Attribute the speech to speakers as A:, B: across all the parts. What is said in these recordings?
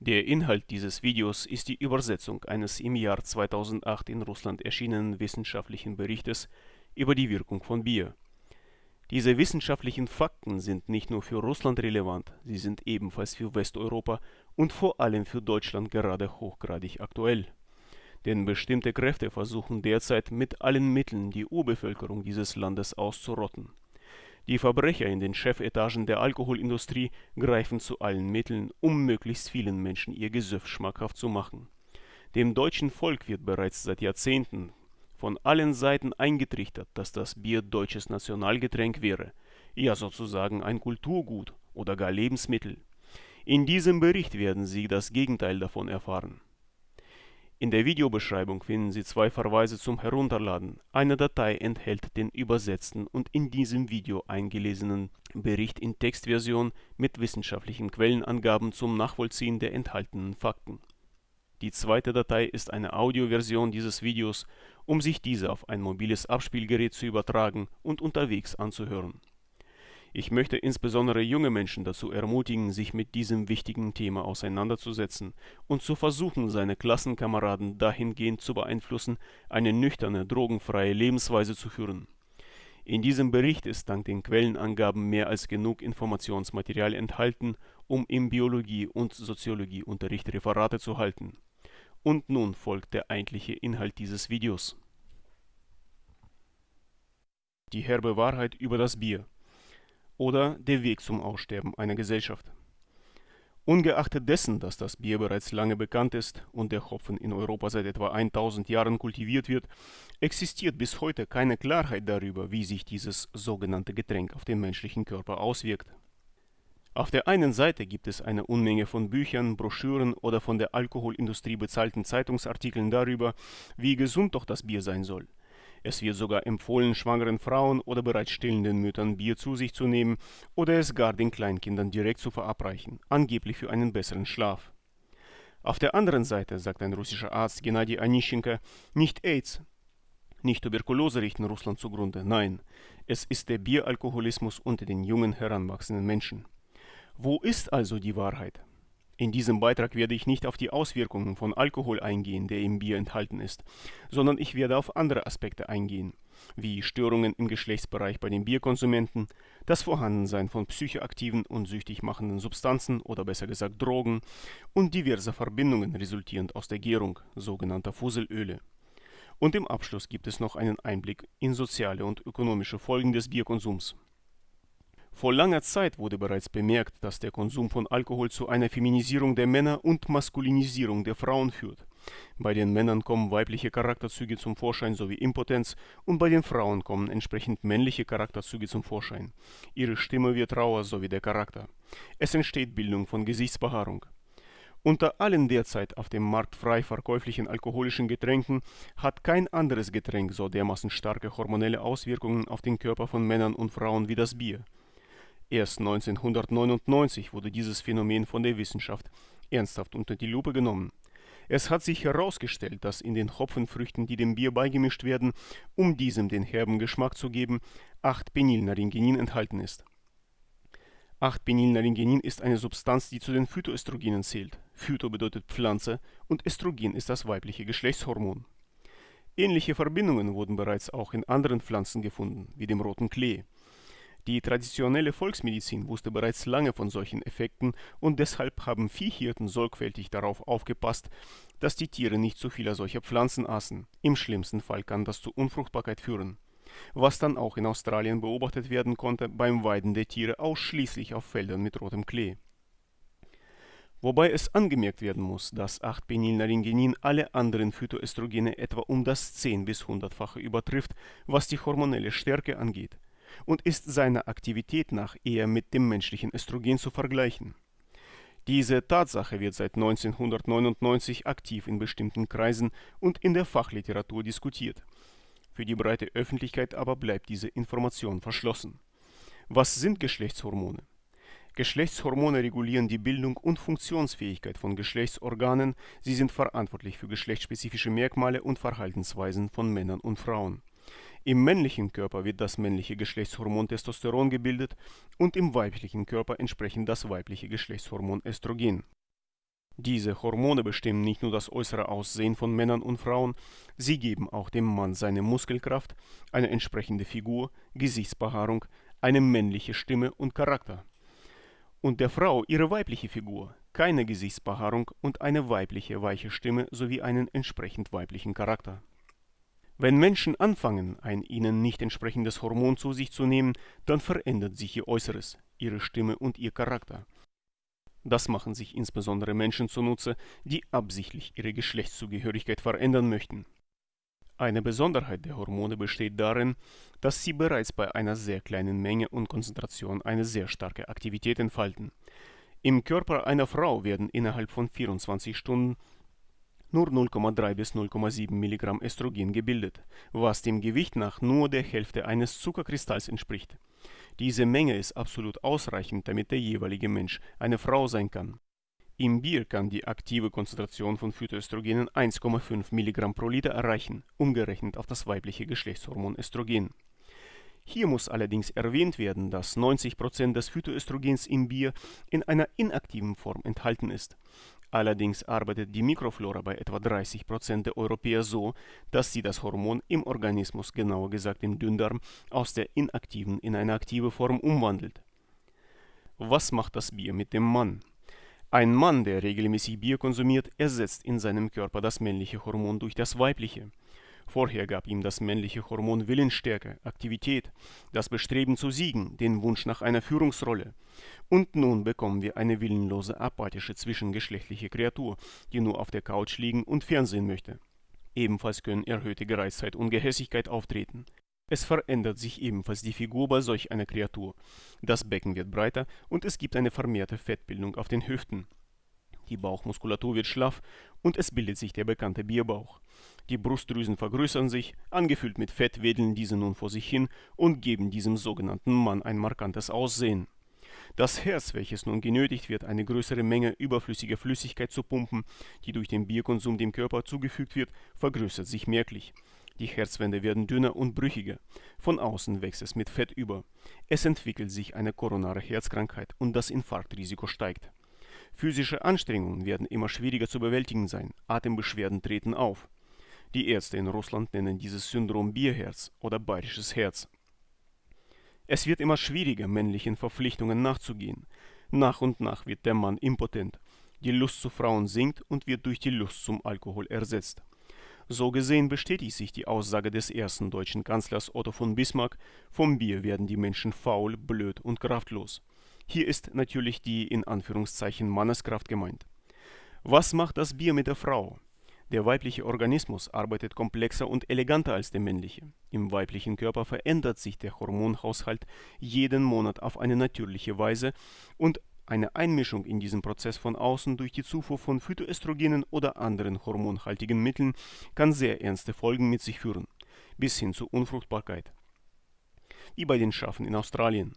A: Der Inhalt dieses Videos ist die Übersetzung eines im Jahr 2008 in Russland erschienenen wissenschaftlichen Berichtes über die Wirkung von Bier. Diese wissenschaftlichen Fakten sind nicht nur für Russland relevant, sie sind ebenfalls für Westeuropa und vor allem für Deutschland gerade hochgradig aktuell. Denn bestimmte Kräfte versuchen derzeit mit allen Mitteln die Urbevölkerung dieses Landes auszurotten. Die Verbrecher in den Chefetagen der Alkoholindustrie greifen zu allen Mitteln, um möglichst vielen Menschen ihr Gesöff schmackhaft zu machen. Dem deutschen Volk wird bereits seit Jahrzehnten von allen Seiten eingetrichtert, dass das Bier deutsches Nationalgetränk wäre, ja sozusagen ein Kulturgut oder gar Lebensmittel. In diesem Bericht werden Sie das Gegenteil davon erfahren. In der Videobeschreibung finden Sie zwei Verweise zum Herunterladen. Eine Datei enthält den übersetzten und in diesem Video eingelesenen Bericht in Textversion mit wissenschaftlichen Quellenangaben zum Nachvollziehen der enthaltenen Fakten. Die zweite Datei ist eine Audioversion dieses Videos um sich diese auf ein mobiles Abspielgerät zu übertragen und unterwegs anzuhören. Ich möchte insbesondere junge Menschen dazu ermutigen, sich mit diesem wichtigen Thema auseinanderzusetzen und zu versuchen, seine Klassenkameraden dahingehend zu beeinflussen, eine nüchterne, drogenfreie Lebensweise zu führen. In diesem Bericht ist dank den Quellenangaben mehr als genug Informationsmaterial enthalten, um im Biologie- und Soziologieunterricht Referate zu halten und nun folgt der eigentliche Inhalt dieses Videos. Die herbe Wahrheit über das Bier oder der Weg zum Aussterben einer Gesellschaft. Ungeachtet dessen, dass das Bier bereits lange bekannt ist und der Hopfen in Europa seit etwa 1000 Jahren kultiviert wird, existiert bis heute keine Klarheit darüber, wie sich dieses sogenannte Getränk auf den menschlichen Körper auswirkt. Auf der einen Seite gibt es eine Unmenge von Büchern, Broschüren oder von der Alkoholindustrie bezahlten Zeitungsartikeln darüber, wie gesund doch das Bier sein soll. Es wird sogar empfohlen, schwangeren Frauen oder bereits stillenden Müttern Bier zu sich zu nehmen oder es gar den Kleinkindern direkt zu verabreichen, angeblich für einen besseren Schlaf. Auf der anderen Seite, sagt ein russischer Arzt Gennady Anischenko, nicht AIDS, nicht Tuberkulose richten Russland zugrunde, nein, es ist der Bieralkoholismus unter den jungen heranwachsenden Menschen. Wo ist also die Wahrheit? In diesem Beitrag werde ich nicht auf die Auswirkungen von Alkohol eingehen, der im Bier enthalten ist, sondern ich werde auf andere Aspekte eingehen, wie Störungen im Geschlechtsbereich bei den Bierkonsumenten, das Vorhandensein von psychoaktiven und süchtig machenden Substanzen oder besser gesagt Drogen und diverse Verbindungen resultierend aus der Gärung, sogenannter Fuselöle. Und im Abschluss gibt es noch einen Einblick in soziale und ökonomische Folgen des Bierkonsums. Vor langer Zeit wurde bereits bemerkt, dass der Konsum von Alkohol zu einer Feminisierung der Männer und Maskulinisierung der Frauen führt. Bei den Männern kommen weibliche Charakterzüge zum Vorschein sowie Impotenz und bei den Frauen kommen entsprechend männliche Charakterzüge zum Vorschein. Ihre Stimme wird rauer sowie der Charakter. Es entsteht Bildung von Gesichtsbehaarung. Unter allen derzeit auf dem Markt frei verkäuflichen alkoholischen Getränken hat kein anderes Getränk so dermaßen starke hormonelle Auswirkungen auf den Körper von Männern und Frauen wie das Bier. Erst 1999 wurde dieses Phänomen von der Wissenschaft ernsthaft unter die Lupe genommen. Es hat sich herausgestellt, dass in den Hopfenfrüchten, die dem Bier beigemischt werden, um diesem den herben Geschmack zu geben, 8-Penylnaringenin enthalten ist. 8-Penylnaringenin ist eine Substanz, die zu den Phytoöstrogenen zählt. Phyto bedeutet Pflanze und Östrogen ist das weibliche Geschlechtshormon. Ähnliche Verbindungen wurden bereits auch in anderen Pflanzen gefunden, wie dem roten Klee. Die traditionelle Volksmedizin wusste bereits lange von solchen Effekten und deshalb haben Viehhirten sorgfältig darauf aufgepasst, dass die Tiere nicht zu viele solcher Pflanzen aßen. Im schlimmsten Fall kann das zu Unfruchtbarkeit führen. Was dann auch in Australien beobachtet werden konnte beim Weiden der Tiere ausschließlich auf Feldern mit rotem Klee. Wobei es angemerkt werden muss, dass 8-Penylnaringenin alle anderen Phytoöstrogene etwa um das 10 bis 100-fache übertrifft, was die hormonelle Stärke angeht und ist seiner Aktivität nach eher mit dem menschlichen Östrogen zu vergleichen. Diese Tatsache wird seit 1999 aktiv in bestimmten Kreisen und in der Fachliteratur diskutiert. Für die breite Öffentlichkeit aber bleibt diese Information verschlossen. Was sind Geschlechtshormone? Geschlechtshormone regulieren die Bildung und Funktionsfähigkeit von Geschlechtsorganen, sie sind verantwortlich für geschlechtsspezifische Merkmale und Verhaltensweisen von Männern und Frauen. Im männlichen Körper wird das männliche Geschlechtshormon Testosteron gebildet und im weiblichen Körper entsprechend das weibliche Geschlechtshormon Östrogen. Diese Hormone bestimmen nicht nur das äußere Aussehen von Männern und Frauen, sie geben auch dem Mann seine Muskelkraft, eine entsprechende Figur, Gesichtsbehaarung, eine männliche Stimme und Charakter. Und der Frau ihre weibliche Figur, keine Gesichtsbehaarung und eine weibliche weiche Stimme sowie einen entsprechend weiblichen Charakter. Wenn Menschen anfangen, ein ihnen nicht entsprechendes Hormon zu sich zu nehmen, dann verändert sich ihr Äußeres, ihre Stimme und ihr Charakter. Das machen sich insbesondere Menschen zunutze, die absichtlich ihre Geschlechtszugehörigkeit verändern möchten. Eine Besonderheit der Hormone besteht darin, dass sie bereits bei einer sehr kleinen Menge und Konzentration eine sehr starke Aktivität entfalten. Im Körper einer Frau werden innerhalb von 24 Stunden nur 0,3 bis 0,7 Milligramm Östrogen gebildet, was dem Gewicht nach nur der Hälfte eines Zuckerkristalls entspricht. Diese Menge ist absolut ausreichend, damit der jeweilige Mensch eine Frau sein kann. Im Bier kann die aktive Konzentration von Phytoöstrogenen 1,5 Milligramm pro Liter erreichen, umgerechnet auf das weibliche Geschlechtshormon Östrogen. Hier muss allerdings erwähnt werden, dass 90 Prozent des Phytoöstrogens im Bier in einer inaktiven Form enthalten ist. Allerdings arbeitet die Mikroflora bei etwa 30 Prozent der Europäer so, dass sie das Hormon im Organismus, genauer gesagt im Dünndarm, aus der inaktiven in eine aktive Form umwandelt. Was macht das Bier mit dem Mann? Ein Mann, der regelmäßig Bier konsumiert, ersetzt in seinem Körper das männliche Hormon durch das weibliche. Vorher gab ihm das männliche Hormon Willensstärke, Aktivität, das Bestreben zu siegen, den Wunsch nach einer Führungsrolle. Und nun bekommen wir eine willenlose, apathische zwischengeschlechtliche Kreatur, die nur auf der Couch liegen und Fernsehen möchte. Ebenfalls können erhöhte Gereiztheit und Gehässigkeit auftreten. Es verändert sich ebenfalls die Figur bei solch einer Kreatur. Das Becken wird breiter und es gibt eine vermehrte Fettbildung auf den Hüften. Die Bauchmuskulatur wird schlaff und es bildet sich der bekannte Bierbauch. Die Brustdrüsen vergrößern sich, angefüllt mit Fett wedeln diese nun vor sich hin und geben diesem sogenannten Mann ein markantes Aussehen. Das Herz, welches nun genötigt wird, eine größere Menge überflüssiger Flüssigkeit zu pumpen, die durch den Bierkonsum dem Körper zugefügt wird, vergrößert sich merklich. Die Herzwände werden dünner und brüchiger. Von außen wächst es mit Fett über. Es entwickelt sich eine koronare Herzkrankheit und das Infarktrisiko steigt. Physische Anstrengungen werden immer schwieriger zu bewältigen sein. Atembeschwerden treten auf. Die Ärzte in Russland nennen dieses Syndrom Bierherz oder bayerisches Herz. Es wird immer schwieriger, männlichen Verpflichtungen nachzugehen. Nach und nach wird der Mann impotent. Die Lust zu Frauen sinkt und wird durch die Lust zum Alkohol ersetzt. So gesehen bestätigt sich die Aussage des ersten deutschen Kanzlers Otto von Bismarck, vom Bier werden die Menschen faul, blöd und kraftlos. Hier ist natürlich die in Anführungszeichen Manneskraft gemeint. Was macht das Bier mit der Frau? Der weibliche Organismus arbeitet komplexer und eleganter als der männliche. Im weiblichen Körper verändert sich der Hormonhaushalt jeden Monat auf eine natürliche Weise und eine Einmischung in diesen Prozess von außen durch die Zufuhr von Phytoöstrogenen oder anderen hormonhaltigen Mitteln kann sehr ernste Folgen mit sich führen, bis hin zur Unfruchtbarkeit. Wie bei den Schafen in Australien.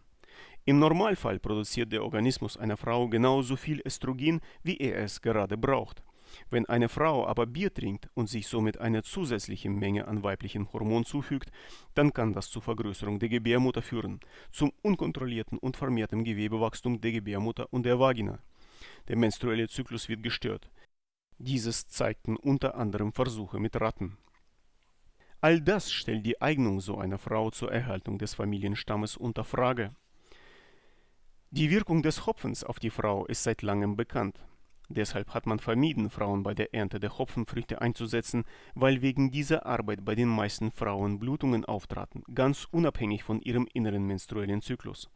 A: Im Normalfall produziert der Organismus einer Frau genauso viel Östrogen, wie er es gerade braucht. Wenn eine Frau aber Bier trinkt und sich somit eine zusätzliche Menge an weiblichem Hormon zufügt, dann kann das zur Vergrößerung der Gebärmutter führen, zum unkontrollierten und vermehrten Gewebewachstum der Gebärmutter und der Vagina. Der menstruelle Zyklus wird gestört. Dieses zeigten unter anderem Versuche mit Ratten. All das stellt die Eignung so einer Frau zur Erhaltung des Familienstammes unter Frage. Die Wirkung des Hopfens auf die Frau ist seit langem bekannt. Deshalb hat man vermieden, Frauen bei der Ernte der Hopfenfrüchte einzusetzen, weil wegen dieser Arbeit bei den meisten Frauen Blutungen auftraten, ganz unabhängig von ihrem inneren menstruellen Zyklus.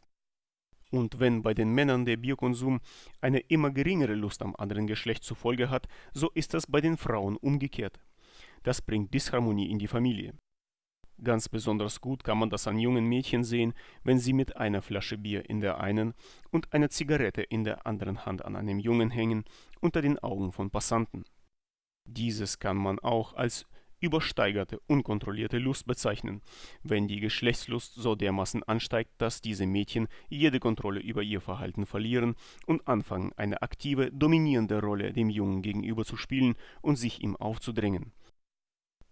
A: Und wenn bei den Männern der Biokonsum eine immer geringere Lust am anderen Geschlecht zur Folge hat, so ist das bei den Frauen umgekehrt. Das bringt Disharmonie in die Familie. Ganz besonders gut kann man das an jungen Mädchen sehen, wenn sie mit einer Flasche Bier in der einen und einer Zigarette in der anderen Hand an einem Jungen hängen, unter den Augen von Passanten. Dieses kann man auch als übersteigerte, unkontrollierte Lust bezeichnen, wenn die Geschlechtslust so dermaßen ansteigt, dass diese Mädchen jede Kontrolle über ihr Verhalten verlieren und anfangen, eine aktive, dominierende Rolle dem Jungen gegenüber zu spielen und sich ihm aufzudrängen.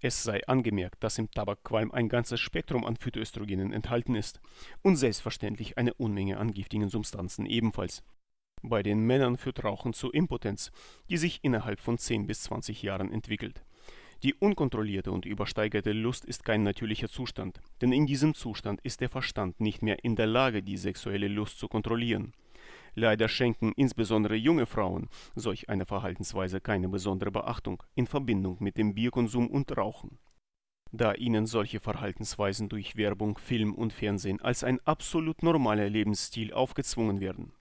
A: Es sei angemerkt, dass im Tabakqualm ein ganzes Spektrum an Phytoöstrogenen enthalten ist und selbstverständlich eine Unmenge an giftigen Substanzen ebenfalls Bei den Männern führt Rauchen zu Impotenz, die sich innerhalb von 10 bis 20 Jahren entwickelt. Die unkontrollierte und übersteigerte Lust ist kein natürlicher Zustand, denn in diesem Zustand ist der Verstand nicht mehr in der Lage, die sexuelle Lust zu kontrollieren. Leider schenken insbesondere junge Frauen solch einer Verhaltensweise keine besondere Beachtung in Verbindung mit dem Bierkonsum und Rauchen. Da ihnen solche Verhaltensweisen durch Werbung, Film und Fernsehen als ein absolut normaler Lebensstil aufgezwungen werden.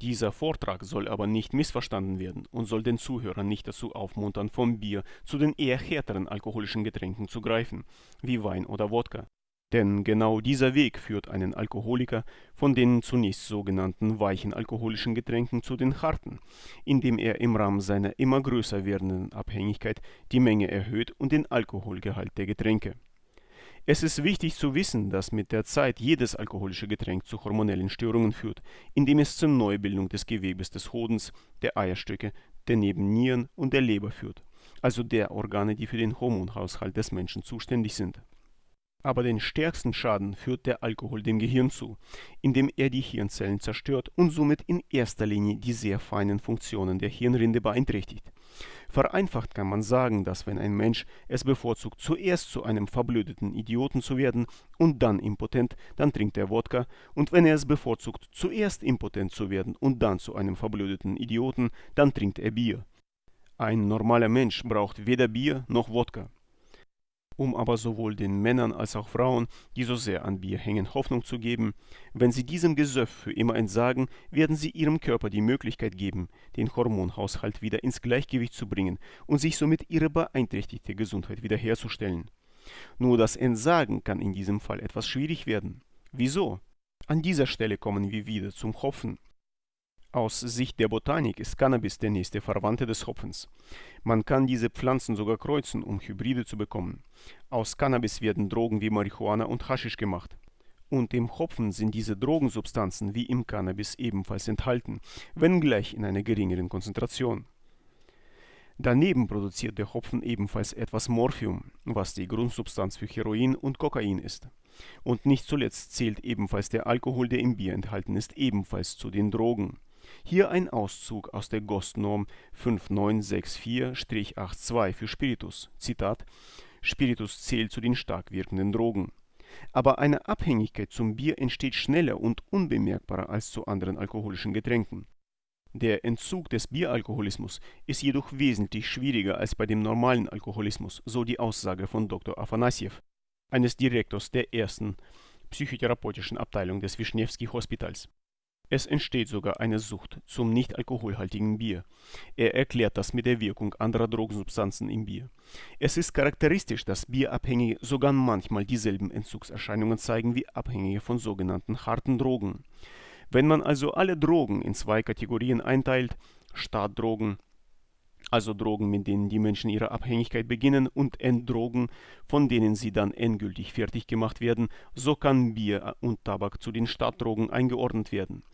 A: Dieser Vortrag soll aber nicht missverstanden werden und soll den Zuhörer nicht dazu aufmuntern, vom Bier zu den eher härteren alkoholischen Getränken zu greifen, wie Wein oder Wodka. Denn genau dieser Weg führt einen Alkoholiker von den zunächst sogenannten weichen alkoholischen Getränken zu den harten, indem er im Rahmen seiner immer größer werdenden Abhängigkeit die Menge erhöht und den Alkoholgehalt der Getränke. Es ist wichtig zu wissen, dass mit der Zeit jedes alkoholische Getränk zu hormonellen Störungen führt, indem es zur Neubildung des Gewebes des Hodens, der Eierstöcke, der Nebennieren und der Leber führt, also der Organe, die für den Hormonhaushalt des Menschen zuständig sind. Aber den stärksten Schaden führt der Alkohol dem Gehirn zu, indem er die Hirnzellen zerstört und somit in erster Linie die sehr feinen Funktionen der Hirnrinde beeinträchtigt. Vereinfacht kann man sagen, dass wenn ein Mensch es bevorzugt, zuerst zu einem verblödeten Idioten zu werden und dann impotent, dann trinkt er Wodka, und wenn er es bevorzugt, zuerst impotent zu werden und dann zu einem verblödeten Idioten, dann trinkt er Bier. Ein normaler Mensch braucht weder Bier noch Wodka um aber sowohl den Männern als auch Frauen, die so sehr an Bier hängen, Hoffnung zu geben, wenn sie diesem Gesöff für immer entsagen, werden sie ihrem Körper die Möglichkeit geben, den Hormonhaushalt wieder ins Gleichgewicht zu bringen und sich somit ihre beeinträchtigte Gesundheit wiederherzustellen. Nur das Entsagen kann in diesem Fall etwas schwierig werden. Wieso? An dieser Stelle kommen wir wieder zum Hopfen. Aus Sicht der Botanik ist Cannabis der nächste Verwandte des Hopfens. Man kann diese Pflanzen sogar kreuzen, um Hybride zu bekommen. Aus Cannabis werden Drogen wie Marihuana und Haschisch gemacht. Und im Hopfen sind diese Drogensubstanzen wie im Cannabis ebenfalls enthalten, wenngleich in einer geringeren Konzentration. Daneben produziert der Hopfen ebenfalls etwas Morphium, was die Grundsubstanz für Heroin und Kokain ist. Und nicht zuletzt zählt ebenfalls der Alkohol, der im Bier enthalten ist, ebenfalls zu den Drogen. Hier ein Auszug aus der GOST-Norm 5964-82 für Spiritus. Zitat: Spiritus zählt zu den stark wirkenden Drogen. Aber eine Abhängigkeit zum Bier entsteht schneller und unbemerkbarer als zu anderen alkoholischen Getränken. Der Entzug des Bieralkoholismus ist jedoch wesentlich schwieriger als bei dem normalen Alkoholismus, so die Aussage von Dr. Afanassjew, eines Direktors der ersten psychotherapeutischen Abteilung des Wischnewski Hospitals. Es entsteht sogar eine Sucht zum nicht-alkoholhaltigen Bier. Er erklärt das mit der Wirkung anderer Drogensubstanzen im Bier. Es ist charakteristisch, dass Bierabhängige sogar manchmal dieselben Entzugserscheinungen zeigen wie Abhängige von sogenannten harten Drogen. Wenn man also alle Drogen in zwei Kategorien einteilt, Startdrogen, also Drogen, mit denen die Menschen ihre Abhängigkeit beginnen, und Enddrogen, von denen sie dann endgültig fertig gemacht werden, so kann Bier und Tabak zu den Startdrogen eingeordnet werden.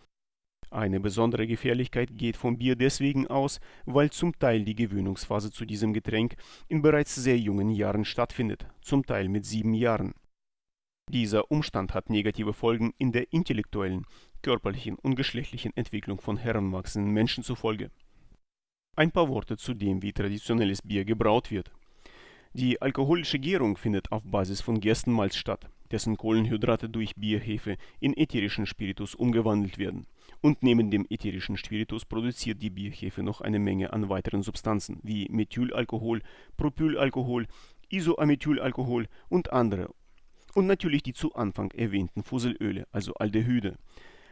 A: Eine besondere Gefährlichkeit geht vom Bier deswegen aus, weil zum Teil die Gewöhnungsphase zu diesem Getränk in bereits sehr jungen Jahren stattfindet, zum Teil mit sieben Jahren. Dieser Umstand hat negative Folgen in der intellektuellen, körperlichen und geschlechtlichen Entwicklung von heranwachsenden Menschen zufolge. Ein paar Worte zu dem, wie traditionelles Bier gebraut wird. Die alkoholische Gärung findet auf Basis von Gerstenmalz statt, dessen Kohlenhydrate durch Bierhefe in ätherischen Spiritus umgewandelt werden und neben dem ätherischen Spiritus produziert die Bierhefe noch eine Menge an weiteren Substanzen wie Methylalkohol, Propylalkohol, Isoamethylalkohol und andere. Und natürlich die zu Anfang erwähnten Fusselöle, also Aldehyde.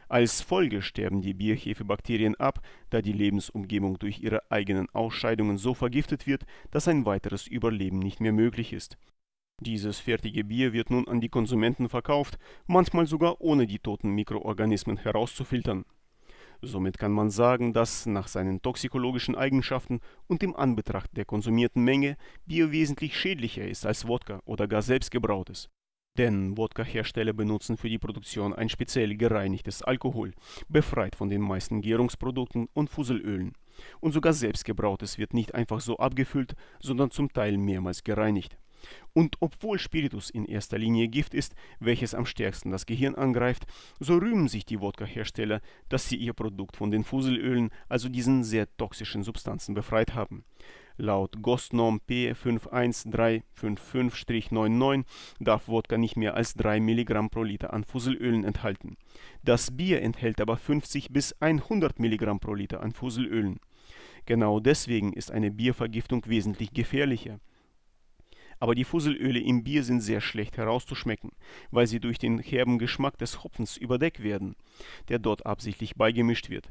A: Als Folge sterben die Bierhefebakterien ab, da die Lebensumgebung durch ihre eigenen Ausscheidungen so vergiftet wird, dass ein weiteres Überleben nicht mehr möglich ist. Dieses fertige Bier wird nun an die Konsumenten verkauft, manchmal sogar ohne die toten Mikroorganismen herauszufiltern. Somit kann man sagen, dass nach seinen toxikologischen Eigenschaften und im Anbetracht der konsumierten Menge Bier wesentlich schädlicher ist als Wodka oder gar selbstgebrautes. Denn Wodka-Hersteller benutzen für die Produktion ein speziell gereinigtes Alkohol, befreit von den meisten Gärungsprodukten und Fusselölen. Und sogar selbstgebrautes wird nicht einfach so abgefüllt, sondern zum Teil mehrmals gereinigt. Und obwohl Spiritus in erster Linie Gift ist, welches am stärksten das Gehirn angreift, so rühmen sich die Wodka-Hersteller, dass sie ihr Produkt von den Fuselölen, also diesen sehr toxischen Substanzen, befreit haben. Laut GOST-Norm P51355-99 darf Wodka nicht mehr als 3 mg pro Liter an Fuselölen enthalten. Das Bier enthält aber 50 bis 100 mg pro Liter an Fuselölen. Genau deswegen ist eine Biervergiftung wesentlich gefährlicher. Aber die Fuselöle im Bier sind sehr schlecht herauszuschmecken, weil sie durch den herben Geschmack des Hopfens überdeckt werden, der dort absichtlich beigemischt wird.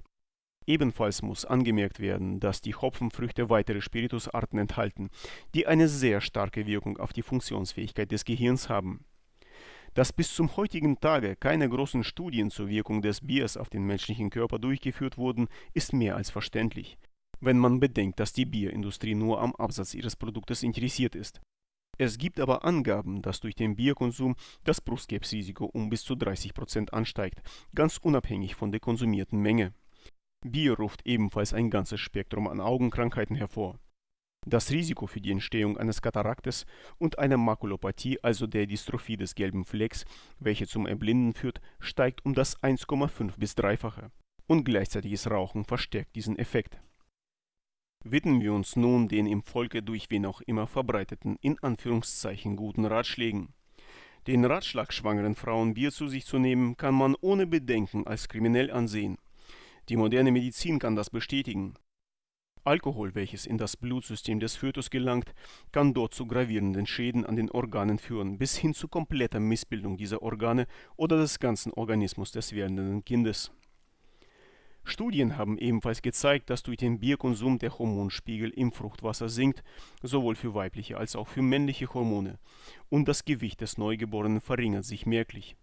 A: Ebenfalls muss angemerkt werden, dass die Hopfenfrüchte weitere Spiritusarten enthalten, die eine sehr starke Wirkung auf die Funktionsfähigkeit des Gehirns haben. Dass bis zum heutigen Tage keine großen Studien zur Wirkung des Biers auf den menschlichen Körper durchgeführt wurden, ist mehr als verständlich, wenn man bedenkt, dass die Bierindustrie nur am Absatz ihres Produktes interessiert ist. Es gibt aber Angaben, dass durch den Bierkonsum das Brustkrebsrisiko um bis zu 30 Prozent ansteigt, ganz unabhängig von der konsumierten Menge. Bier ruft ebenfalls ein ganzes Spektrum an Augenkrankheiten hervor. Das Risiko für die Entstehung eines Kataraktes und einer Makulopathie, also der Dystrophie des gelben Flecks, welche zum Erblinden führt, steigt um das 1,5 bis dreifache. Und gleichzeitiges Rauchen verstärkt diesen Effekt. Widmen wir uns nun den im Volke durch wen auch immer verbreiteten, in Anführungszeichen guten Ratschlägen. Den Ratschlag, schwangeren Frauen Bier zu sich zu nehmen, kann man ohne Bedenken als kriminell ansehen. Die moderne Medizin kann das bestätigen. Alkohol, welches in das Blutsystem des Fötus gelangt, kann dort zu gravierenden Schäden an den Organen führen, bis hin zu kompletter Missbildung dieser Organe oder des ganzen Organismus des werdenden Kindes. Studien haben ebenfalls gezeigt, dass durch den Bierkonsum der Hormonspiegel im Fruchtwasser sinkt, sowohl für weibliche als auch für männliche Hormone, und das Gewicht des Neugeborenen verringert sich merklich.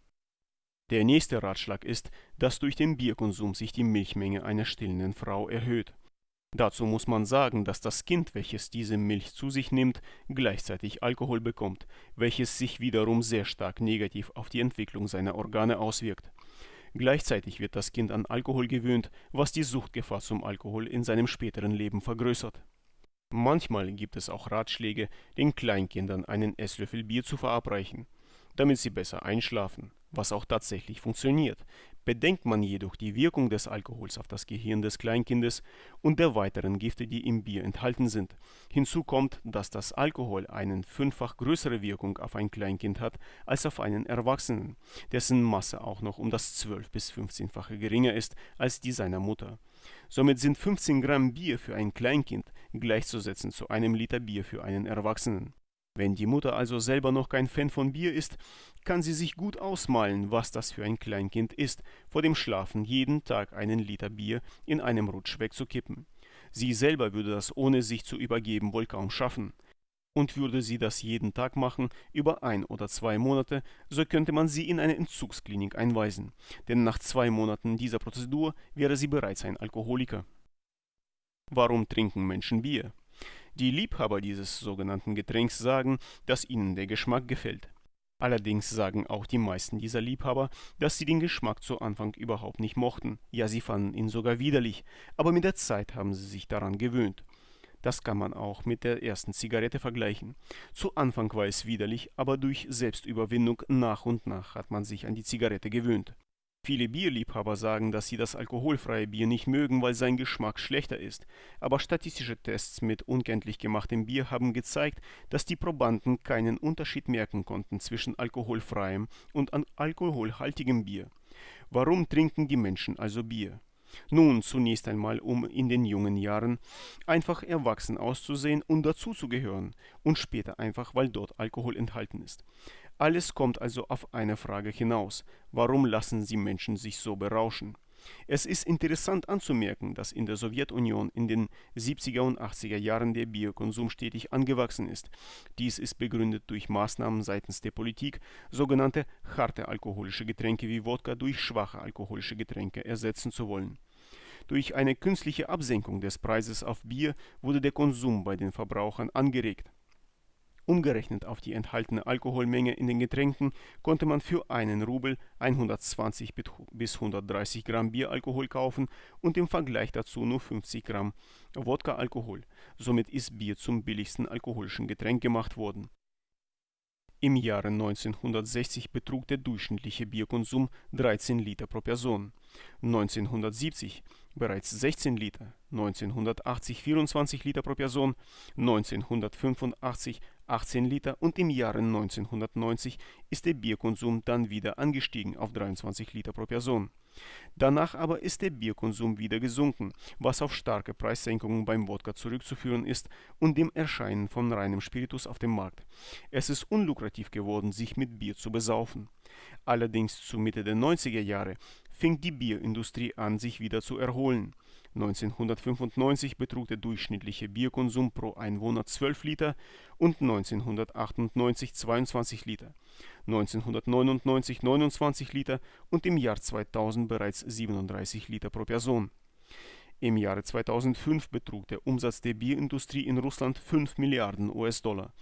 A: Der nächste Ratschlag ist, dass durch den Bierkonsum sich die Milchmenge einer stillenden Frau erhöht. Dazu muss man sagen, dass das Kind, welches diese Milch zu sich nimmt, gleichzeitig Alkohol bekommt, welches sich wiederum sehr stark negativ auf die Entwicklung seiner Organe auswirkt. Gleichzeitig wird das Kind an Alkohol gewöhnt, was die Suchtgefahr zum Alkohol in seinem späteren Leben vergrößert. Manchmal gibt es auch Ratschläge, den Kleinkindern einen Esslöffel Bier zu verabreichen, damit sie besser einschlafen was auch tatsächlich funktioniert. Bedenkt man jedoch die Wirkung des Alkohols auf das Gehirn des Kleinkindes und der weiteren Gifte, die im Bier enthalten sind. Hinzu kommt, dass das Alkohol eine fünffach größere Wirkung auf ein Kleinkind hat als auf einen Erwachsenen, dessen Masse auch noch um das 12 bis 15-fache geringer ist als die seiner Mutter. Somit sind 15 Gramm Bier für ein Kleinkind gleichzusetzen zu einem Liter Bier für einen Erwachsenen. Wenn die Mutter also selber noch kein Fan von Bier ist, kann sie sich gut ausmalen, was das für ein Kleinkind ist, vor dem Schlafen jeden Tag einen Liter Bier in einem Rutsch wegzukippen. Sie selber würde das ohne sich zu übergeben wohl kaum schaffen. Und würde sie das jeden Tag machen, über ein oder zwei Monate, so könnte man sie in eine Entzugsklinik einweisen, denn nach zwei Monaten dieser Prozedur wäre sie bereits ein Alkoholiker. Warum trinken Menschen Bier? Die Liebhaber dieses sogenannten Getränks sagen, dass ihnen der Geschmack gefällt. Allerdings sagen auch die meisten dieser Liebhaber, dass sie den Geschmack zu Anfang überhaupt nicht mochten, ja sie fanden ihn sogar widerlich, aber mit der Zeit haben sie sich daran gewöhnt. Das kann man auch mit der ersten Zigarette vergleichen. Zu Anfang war es widerlich, aber durch Selbstüberwindung nach und nach hat man sich an die Zigarette gewöhnt. Viele Bierliebhaber sagen, dass sie das alkoholfreie Bier nicht mögen, weil sein Geschmack schlechter ist. Aber statistische Tests mit unkenntlich gemachtem Bier haben gezeigt, dass die Probanden keinen Unterschied merken konnten zwischen alkoholfreiem und alkoholhaltigem Bier. Warum trinken die Menschen also Bier? Nun, zunächst einmal, um in den jungen Jahren einfach erwachsen auszusehen und dazuzugehören und später einfach, weil dort Alkohol enthalten ist. Alles kommt also auf eine Frage hinaus. Warum lassen sie Menschen sich so berauschen? Es ist interessant anzumerken, dass in der Sowjetunion in den 70er und 80er Jahren der Biokonsum stetig angewachsen ist. Dies ist begründet durch Maßnahmen seitens der Politik, sogenannte harte alkoholische Getränke wie Wodka durch schwache alkoholische Getränke ersetzen zu wollen. Durch eine künstliche Absenkung des Preises auf Bier wurde der Konsum bei den Verbrauchern angeregt Umgerechnet auf die enthaltene Alkoholmenge in den Getränken konnte man für einen Rubel 120 bis 130 Gramm Bieralkohol kaufen und im Vergleich dazu nur 50 Gramm Wodka-Alkohol. Somit ist Bier zum billigsten alkoholischen Getränk gemacht worden Im Jahre 1960 betrug der durchschnittliche Bierkonsum 13 Liter pro Person, 1970 bereits 16 Liter, 1980 24 Liter pro Person, 1985 18 Liter und im Jahre 1990 ist der Bierkonsum dann wieder angestiegen auf 23 Liter pro Person. Danach aber ist der Bierkonsum wieder gesunken, was auf starke Preissenkungen beim Wodka zurückzuführen ist und dem Erscheinen von reinem Spiritus auf dem Markt. Es ist unlukrativ geworden, sich mit Bier zu besaufen. Allerdings zu Mitte der 90er Jahre fing die Bierindustrie an, sich wieder zu erholen. 1995 betrug der durchschnittliche Bierkonsum pro Einwohner 12 Liter und 1998 22 Liter, 1999 29 Liter und im Jahr 2000 bereits 37 Liter pro Person. Im Jahre 2005 betrug der Umsatz der Bierindustrie in Russland 5 Milliarden US-Dollar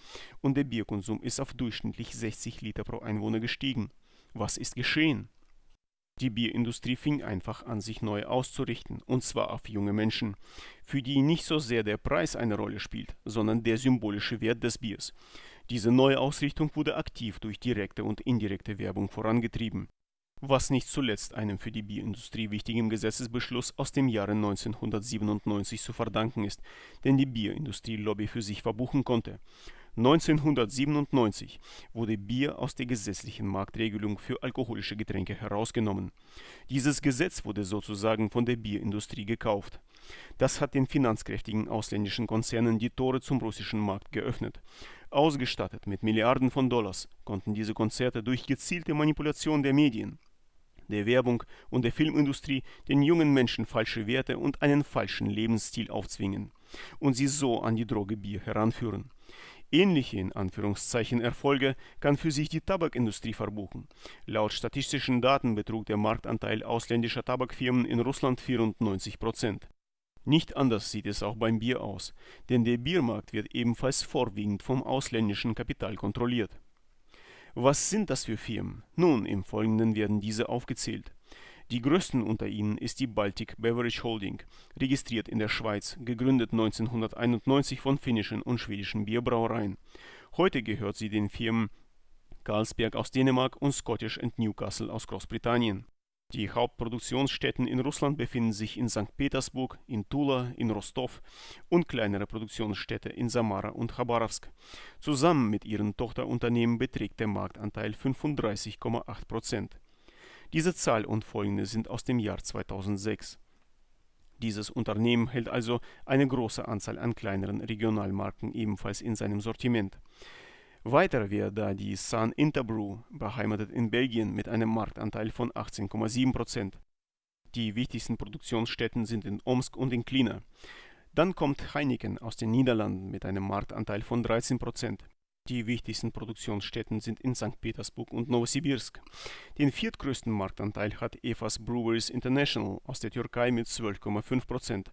A: und der Bierkonsum ist auf durchschnittlich 60 Liter pro Einwohner gestiegen. Was ist geschehen? Die Bierindustrie fing einfach an, sich neu auszurichten, und zwar auf junge Menschen, für die nicht so sehr der Preis eine Rolle spielt, sondern der symbolische Wert des Biers. Diese neue Ausrichtung wurde aktiv durch direkte und indirekte Werbung vorangetrieben, was nicht zuletzt einem für die Bierindustrie wichtigen Gesetzesbeschluss aus dem Jahre 1997 zu verdanken ist, den die Bierindustrie Lobby für sich verbuchen konnte. 1997 wurde Bier aus der gesetzlichen Marktregelung für alkoholische Getränke herausgenommen. Dieses Gesetz wurde sozusagen von der Bierindustrie gekauft. Das hat den finanzkräftigen ausländischen Konzernen die Tore zum russischen Markt geöffnet. Ausgestattet mit Milliarden von Dollars konnten diese Konzerte durch gezielte Manipulation der Medien, der Werbung und der Filmindustrie den jungen Menschen falsche Werte und einen falschen Lebensstil aufzwingen und sie so an die Droge Bier heranführen. Ähnliche in Anführungszeichen Erfolge kann für sich die Tabakindustrie verbuchen. Laut statistischen Daten betrug der Marktanteil ausländischer Tabakfirmen in Russland 94 Prozent. Nicht anders sieht es auch beim Bier aus, denn der Biermarkt wird ebenfalls vorwiegend vom ausländischen Kapital kontrolliert. Was sind das für Firmen? Nun, im Folgenden werden diese aufgezählt. Die größten unter ihnen ist die Baltic Beverage Holding, registriert in der Schweiz, gegründet 1991 von finnischen und schwedischen Bierbrauereien. Heute gehört sie den Firmen Carlsberg aus Dänemark und Scottish Newcastle aus Großbritannien. Die Hauptproduktionsstätten in Russland befinden sich in St. Petersburg, in Tula, in Rostov und kleinere Produktionsstädte in Samara und Chabarovsk. Zusammen mit ihren Tochterunternehmen beträgt der Marktanteil 35,8 Prozent. Diese Zahl und folgende sind aus dem Jahr 2006. Dieses Unternehmen hält also eine große Anzahl an kleineren Regionalmarken ebenfalls in seinem Sortiment. Weiter wäre da die Sun Interbrew, beheimatet in Belgien mit einem Marktanteil von 18,7 Prozent. Die wichtigsten Produktionsstätten sind in Omsk und in Klina. Dann kommt Heineken aus den Niederlanden mit einem Marktanteil von 13 Prozent. Die wichtigsten Produktionsstätten sind in St. Petersburg und Novosibirsk. Den viertgrößten Marktanteil hat Evas Breweries International aus der Türkei mit 12,5 Prozent.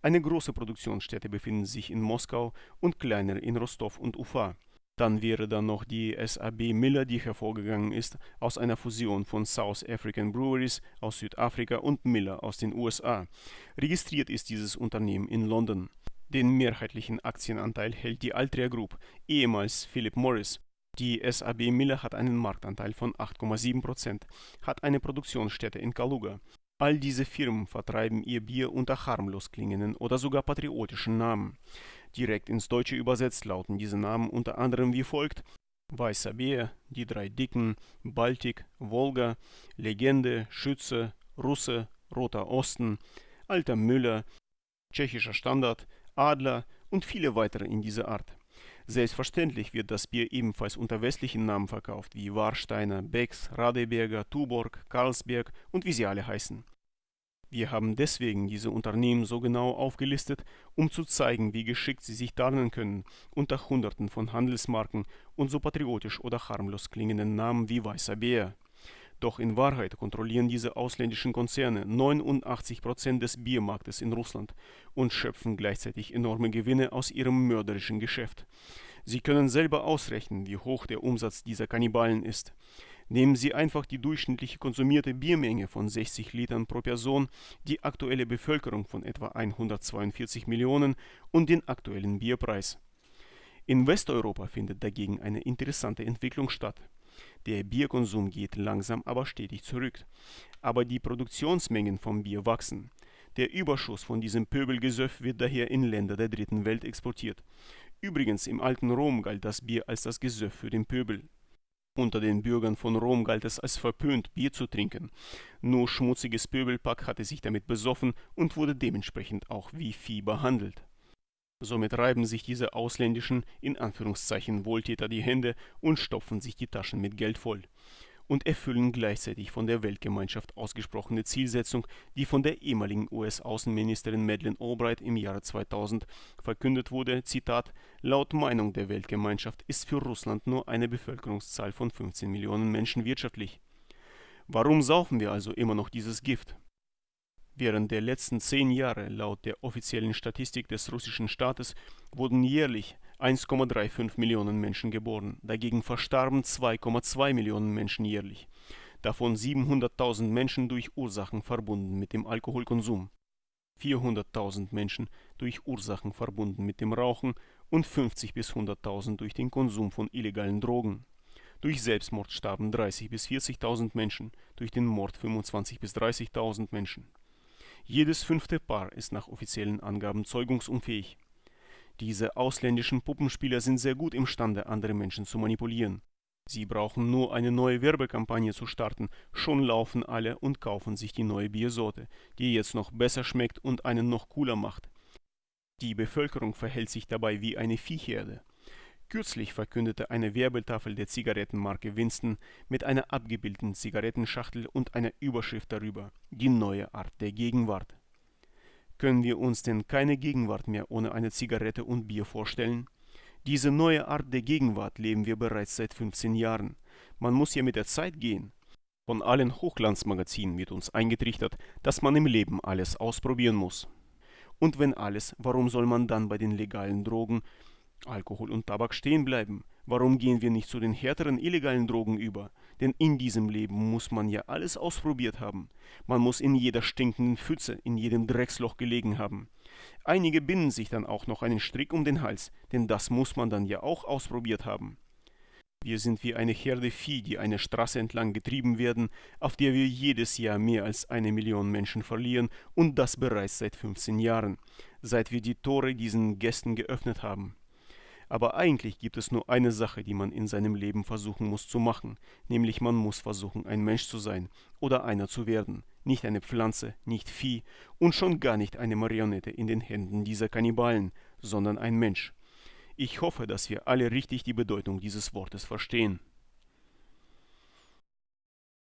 A: Eine große Produktionsstätte befindet sich in Moskau und kleinere in Rostov und Ufa. Dann wäre da noch die SAB Miller, die hervorgegangen ist aus einer Fusion von South African Breweries aus Südafrika und Miller aus den USA. Registriert ist dieses Unternehmen in London. Den mehrheitlichen Aktienanteil hält die Altria Group, ehemals Philip Morris. Die SAB Miller hat einen Marktanteil von 8,7 Prozent, hat eine Produktionsstätte in Kaluga. All diese Firmen vertreiben ihr Bier unter harmlos klingenden oder sogar patriotischen Namen. Direkt ins Deutsche übersetzt lauten diese Namen unter anderem wie folgt Weißer Bär, Die drei Dicken, Baltik, Wolga, Legende, Schütze, Russe, Roter Osten, Alter Müller, Tschechischer Standard, Adler und viele weitere in dieser Art. Selbstverständlich wird das Bier ebenfalls unter westlichen Namen verkauft, wie Warsteiner, Becks, Radeberger, Tuborg, Karlsberg und wie sie alle heißen. Wir haben deswegen diese Unternehmen so genau aufgelistet, um zu zeigen, wie geschickt sie sich tarnen können unter Hunderten von Handelsmarken und so patriotisch oder harmlos klingenden Namen wie Weißer Bär. Doch in Wahrheit kontrollieren diese ausländischen Konzerne 89 Prozent des Biermarktes in Russland und schöpfen gleichzeitig enorme Gewinne aus ihrem mörderischen Geschäft. Sie können selber ausrechnen, wie hoch der Umsatz dieser Kannibalen ist. Nehmen Sie einfach die durchschnittliche konsumierte Biermenge von 60 Litern pro Person, die aktuelle Bevölkerung von etwa 142 Millionen und den aktuellen Bierpreis. In Westeuropa findet dagegen eine interessante Entwicklung statt. Der Bierkonsum geht langsam aber stetig zurück. Aber die Produktionsmengen vom Bier wachsen. Der Überschuss von diesem Pöbelgesöff wird daher in Länder der dritten Welt exportiert. Übrigens im alten Rom galt das Bier als das Gesöff für den Pöbel. Unter den Bürgern von Rom galt es als verpönt, Bier zu trinken. Nur schmutziges Pöbelpack hatte sich damit besoffen und wurde dementsprechend auch wie Vieh behandelt. Somit reiben sich diese ausländischen, in Anführungszeichen Wohltäter die Hände und stopfen sich die Taschen mit Geld voll und erfüllen gleichzeitig von der Weltgemeinschaft ausgesprochene Zielsetzung, die von der ehemaligen US-Außenministerin Madeleine Albright im Jahre 2000 verkündet wurde, Zitat, laut Meinung der Weltgemeinschaft ist für Russland nur eine Bevölkerungszahl von 15 Millionen Menschen wirtschaftlich. Warum saufen wir also immer noch dieses Gift? Während der letzten zehn Jahre laut der offiziellen Statistik des russischen Staates wurden jährlich 1,35 Millionen Menschen geboren, dagegen verstarben 2,2 Millionen Menschen jährlich, davon 700.000 Menschen durch Ursachen verbunden mit dem Alkoholkonsum, 400.000 Menschen durch Ursachen verbunden mit dem Rauchen und 50 bis 100.000 durch den Konsum von illegalen Drogen. Durch Selbstmord starben 30 bis 40.000 Menschen, durch den Mord 25 bis 30.000 Menschen. Jedes fünfte Paar ist nach offiziellen Angaben zeugungsunfähig. Diese ausländischen Puppenspieler sind sehr gut imstande, andere Menschen zu manipulieren. Sie brauchen nur eine neue Werbekampagne zu starten, schon laufen alle und kaufen sich die neue Biersorte, die jetzt noch besser schmeckt und einen noch cooler macht. Die Bevölkerung verhält sich dabei wie eine Viehherde. Kürzlich verkündete eine Werbetafel der Zigarettenmarke Winston mit einer abgebildeten Zigarettenschachtel und einer Überschrift darüber Die neue Art der Gegenwart. Können wir uns denn keine Gegenwart mehr ohne eine Zigarette und Bier vorstellen? Diese neue Art der Gegenwart leben wir bereits seit 15 Jahren. Man muss ja mit der Zeit gehen. Von allen Hochglanzmagazinen wird uns eingetrichtert, dass man im Leben alles ausprobieren muss. Und wenn alles, warum soll man dann bei den legalen Drogen Alkohol und Tabak stehen bleiben. Warum gehen wir nicht zu den härteren illegalen Drogen über? Denn in diesem Leben muss man ja alles ausprobiert haben. Man muss in jeder stinkenden Pfütze, in jedem Drecksloch gelegen haben. Einige binden sich dann auch noch einen Strick um den Hals, denn das muss man dann ja auch ausprobiert haben. Wir sind wie eine Herde Vieh, die eine Straße entlang getrieben werden, auf der wir jedes Jahr mehr als eine Million Menschen verlieren und das bereits seit 15 Jahren, seit wir die Tore diesen Gästen geöffnet haben. Aber eigentlich gibt es nur eine Sache, die man in seinem Leben versuchen muss zu machen, nämlich man muss versuchen, ein Mensch zu sein oder einer zu werden, nicht eine Pflanze, nicht Vieh und schon gar nicht eine Marionette in den Händen dieser Kannibalen, sondern ein Mensch. Ich hoffe, dass wir alle richtig die Bedeutung dieses Wortes verstehen.